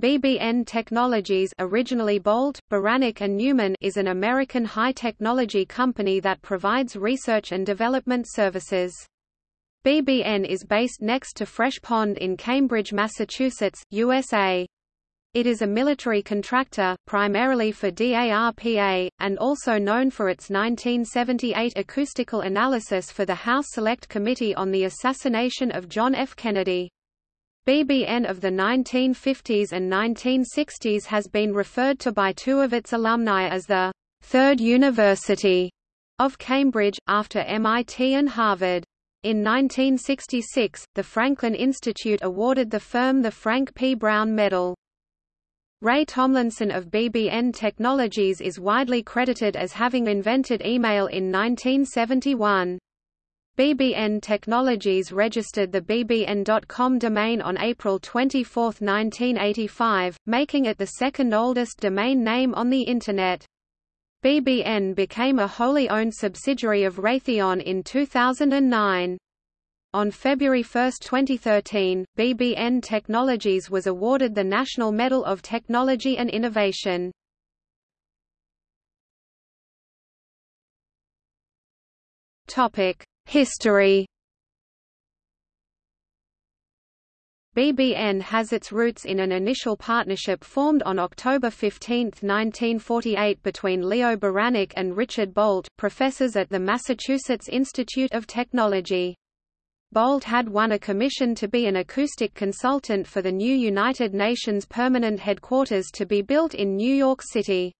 BBN Technologies originally Bolt, Beranek and Newman is an American high-technology company that provides research and development services. BBN is based next to Fresh Pond in Cambridge, Massachusetts, USA. It is a military contractor, primarily for DARPA, and also known for its 1978 acoustical analysis for the House Select Committee on the Assassination of John F. Kennedy. BBN of the 1950s and 1960s has been referred to by two of its alumni as the Third University of Cambridge, after MIT and Harvard. In 1966, the Franklin Institute awarded the firm the Frank P. Brown Medal. Ray Tomlinson of BBN Technologies is widely credited as having invented email in 1971. BBN Technologies registered the bbn.com domain on April 24, 1985, making it the second oldest domain name on the Internet. BBN became a wholly owned subsidiary of Raytheon in 2009. On February 1, 2013, BBN Technologies was awarded the National Medal of Technology and Innovation. Topic: History BBN has its roots in an initial partnership formed on October 15, 1948 between Leo Beranek and Richard Bolt, professors at the Massachusetts Institute of Technology. Bolt had won a commission to be an acoustic consultant for the new United Nations Permanent Headquarters to be built in New York City.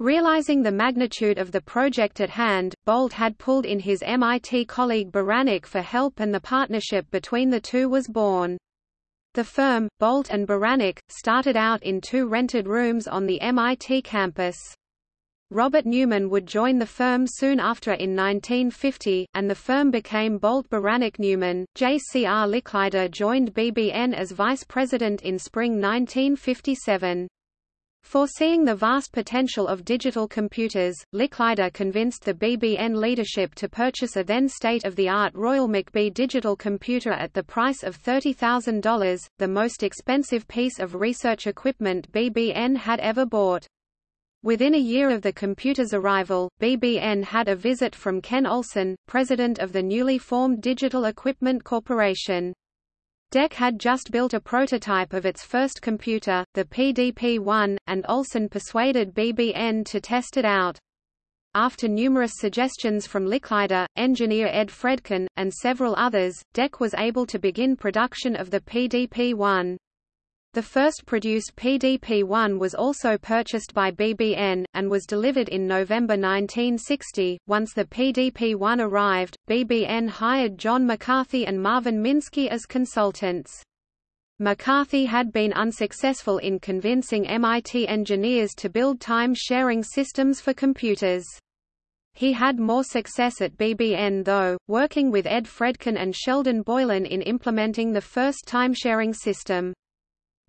Realizing the magnitude of the project at hand, Bolt had pulled in his MIT colleague Beranek for help and the partnership between the two was born. The firm, Bolt and Beranek, started out in two rented rooms on the MIT campus. Robert Newman would join the firm soon after in 1950, and the firm became Bolt Beranek Newman. J.C.R. Licklider joined BBN as vice president in spring 1957. Foreseeing the vast potential of digital computers, Licklider convinced the BBN leadership to purchase a then state-of-the-art Royal McBee digital computer at the price of $30,000, the most expensive piece of research equipment BBN had ever bought. Within a year of the computer's arrival, BBN had a visit from Ken Olsen, president of the newly formed Digital Equipment Corporation. DEC had just built a prototype of its first computer, the PDP-1, and Olsen persuaded BBN to test it out. After numerous suggestions from Licklider, engineer Ed Fredkin, and several others, DEC was able to begin production of the PDP-1. The first produced PDP-1 was also purchased by BBN, and was delivered in November 1960. Once the PDP-1 arrived, BBN hired John McCarthy and Marvin Minsky as consultants. McCarthy had been unsuccessful in convincing MIT engineers to build time-sharing systems for computers. He had more success at BBN though, working with Ed Fredkin and Sheldon Boilen in implementing the first time-sharing system.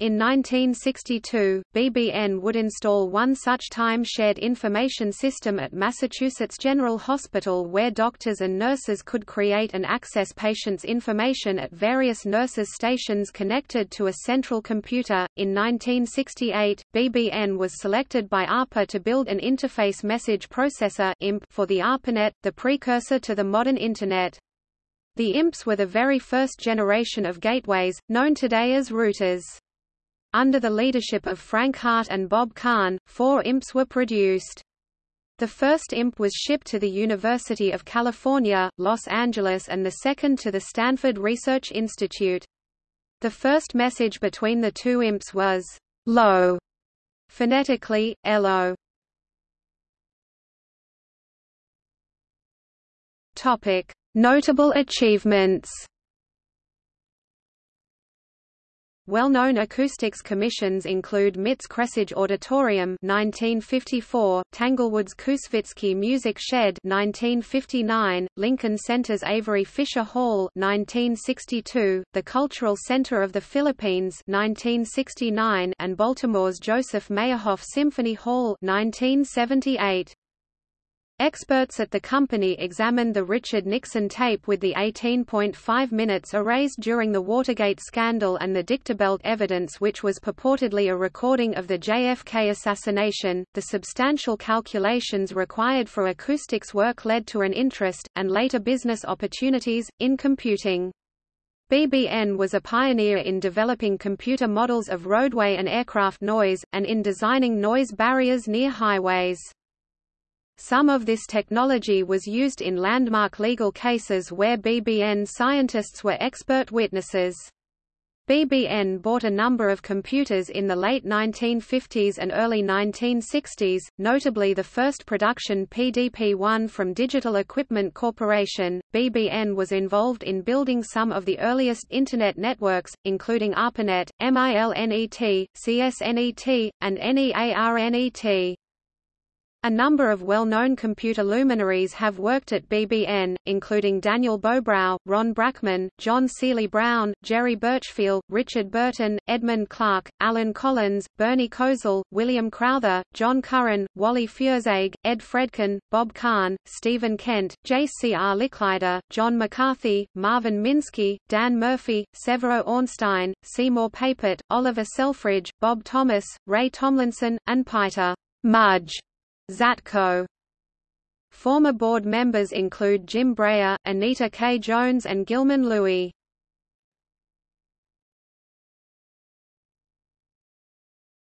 In 1962, BBN would install one such time-shared information system at Massachusetts General Hospital where doctors and nurses could create and access patients' information at various nurses' stations connected to a central computer. In 1968, BBN was selected by ARPA to build an interface message processor (IMP) for the ARPANET, the precursor to the modern Internet. The IMPs were the very first generation of gateways, known today as routers. Under the leadership of Frank Hart and Bob Kahn, four IMPs were produced. The first IMP was shipped to the University of California, Los Angeles and the second to the Stanford Research Institute. The first message between the two IMPs was low, phonetically, LO. Topic: Notable achievements. Well-known acoustics commissions include MIT's Kresge Auditorium 1954, Tanglewood's Koussevitzky Music Shed 1959, Lincoln Center's Avery Fisher Hall 1962, the Cultural Center of the Philippines 1969, and Baltimore's Joseph Meyerhoff Symphony Hall 1978. Experts at the company examined the Richard Nixon tape with the 18.5 minutes erased during the Watergate scandal and the dictabelt evidence which was purportedly a recording of the JFK assassination. The substantial calculations required for acoustics work led to an interest, and later business opportunities, in computing. BBN was a pioneer in developing computer models of roadway and aircraft noise, and in designing noise barriers near highways. Some of this technology was used in landmark legal cases where BBN scientists were expert witnesses. BBN bought a number of computers in the late 1950s and early 1960s, notably the first production PDP-1 from Digital Equipment Corporation. BBN was involved in building some of the earliest Internet networks, including ARPANET, MILNET, CSNET, and NEARNET. A number of well-known computer luminaries have worked at BBN, including Daniel Bobrow, Ron Brachman, John Seely Brown, Jerry Burchfiel, Richard Burton, Edmund Clark, Alan Collins, Bernie Cosell, William Crowther, John Curran, Wally Feuerzeig, Ed Fredkin, Bob Kahn, Stephen Kent, J.C.R. Licklider, John McCarthy, Marvin Minsky, Dan Murphy, Severo Ornstein, Seymour Papert, Oliver Selfridge, Bob Thomas, Ray Tomlinson, and Peter Mudge Zatko. Former board members include Jim Breyer, Anita K. Jones and Gilman Louie.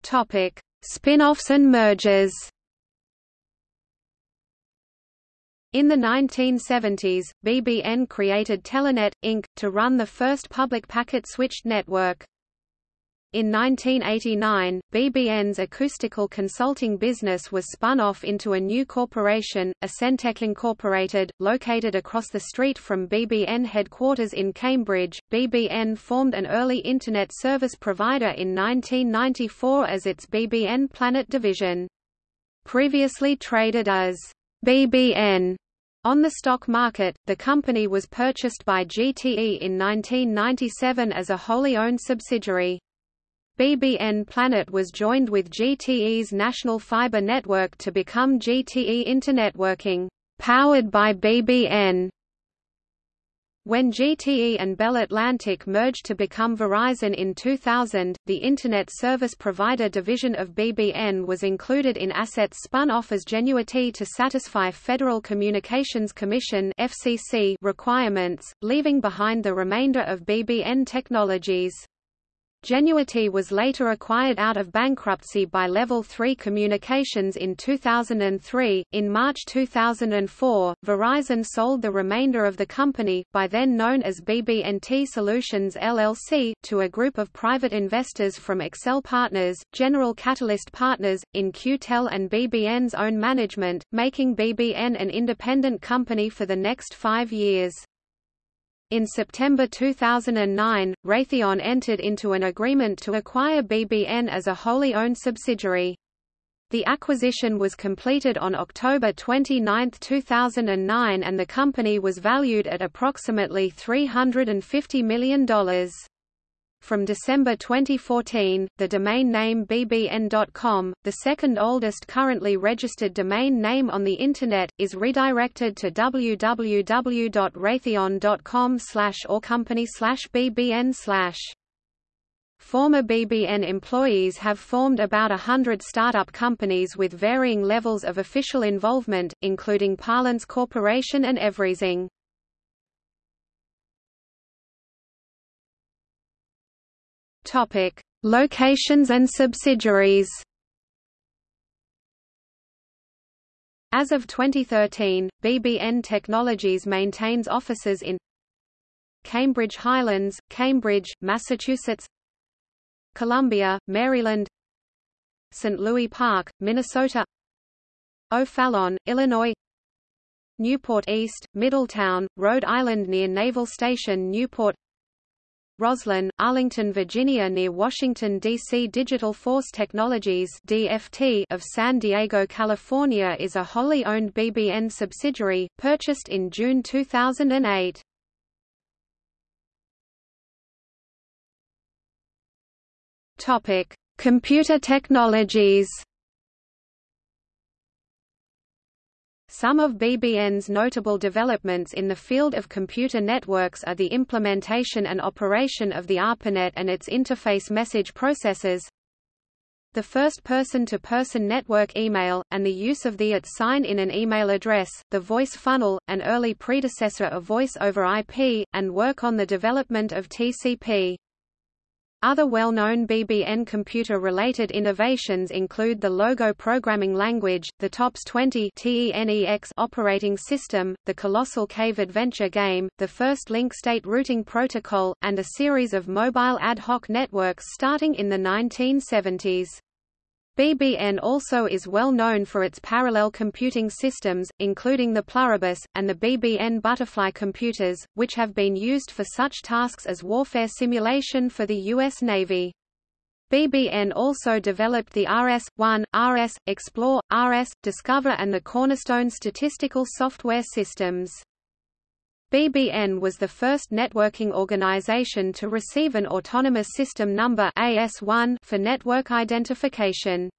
Topic: Spin-offs and mergers. In the 1970s, BBN created Telenet, Inc., to run the first public packet-switched network. In 1989, BBN's acoustical consulting business was spun off into a new corporation, Acentech Incorporated, located across the street from BBN headquarters in Cambridge. BBN formed an early Internet service provider in 1994 as its BBN Planet division. Previously traded as BBN on the stock market, the company was purchased by GTE in 1997 as a wholly owned subsidiary. BBN Planet was joined with GTE's National Fiber Network to become GTE Internetworking, powered by BBN. When GTE and Bell Atlantic merged to become Verizon in 2000, the Internet Service Provider division of BBN was included in assets spun off as Genuity to satisfy Federal Communications Commission (FCC) requirements, leaving behind the remainder of BBN Technologies. Genuity was later acquired out of bankruptcy by Level 3 Communications in 2003. In March 2004, Verizon sold the remainder of the company, by then known as BBNT Solutions LLC, to a group of private investors from Accel Partners, General Catalyst Partners, In-Q-Tel and BBN's own management, making BBN an independent company for the next five years. In September 2009, Raytheon entered into an agreement to acquire BBN as a wholly owned subsidiary. The acquisition was completed on October 29, 2009 and the company was valued at approximately $350 million. From December 2014, the domain name bbn.com, the second oldest currently registered domain name on the Internet, is redirected to www.raytheon.com or company slash bbn slash. Former BBN employees have formed about a hundred startup companies with varying levels of official involvement, including Parlance Corporation and Everyzing. Topic: Locations and subsidiaries. As of 2013, BBN Technologies maintains offices in Cambridge Highlands, Cambridge, Massachusetts Columbia, Maryland St. Louis Park, Minnesota O'Fallon, Illinois Newport East, Middletown, Rhode Island near Naval Station Newport Rosslyn, Arlington, Virginia near Washington, D.C. Digital Force Technologies DFT of San Diego, California is a wholly owned BBN subsidiary, purchased in June 2008. Topic: Computer technologies. Some of BBN's notable developments in the field of computer networks are the implementation and operation of the ARPANET and its interface message processors, the first person-to-person -person network email, and the use of the at sign in an email address, the voice funnel, an early predecessor of voice over IP, and work on the development of TCP. Other well-known BBN computer-related innovations include the Logo programming language, the TOPS 20 TENEX operating system, the Colossal Cave adventure game, the first link state routing protocol, and a series of mobile ad hoc networks starting in the 1970s. BBN also is well known for its parallel computing systems, including the Pluribus, and the BBN Butterfly computers, which have been used for such tasks as warfare simulation for the U.S. Navy. BBN also developed the RS-1, RS, Explore, RS, Discover and the Cornerstone statistical software systems. BBN was the first networking organization to receive an Autonomous System Number AS1 for network identification.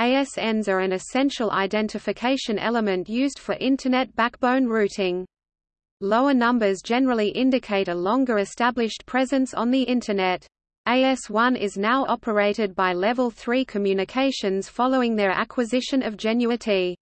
ASNs are an essential identification element used for Internet backbone routing. Lower numbers generally indicate a longer established presence on the Internet. AS1 is now operated by Level 3 Communications following their acquisition of Genuity.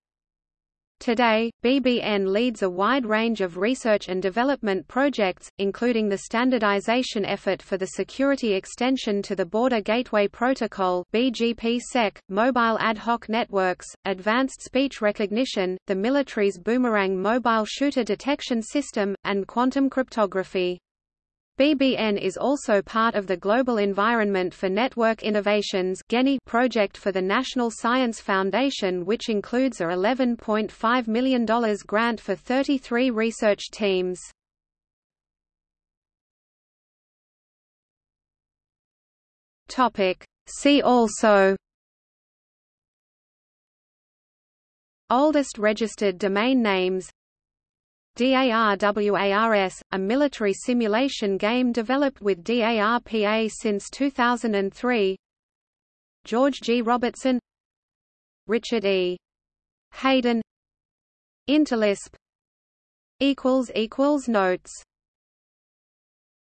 Today, BBN leads a wide range of research and development projects, including the standardization effort for the security extension to the Border Gateway Protocol BGP-SEC, mobile ad hoc networks, advanced speech recognition, the military's Boomerang mobile shooter detection system, and quantum cryptography. BBN is also part of the Global Environment for Network Innovations project for the National Science Foundation which includes a $11.5 million grant for 33 research teams. See also Oldest registered domain names DARWARS, a military simulation game developed with DARPA since 2003 George G. Robertson Richard E. Hayden Interlisp Notes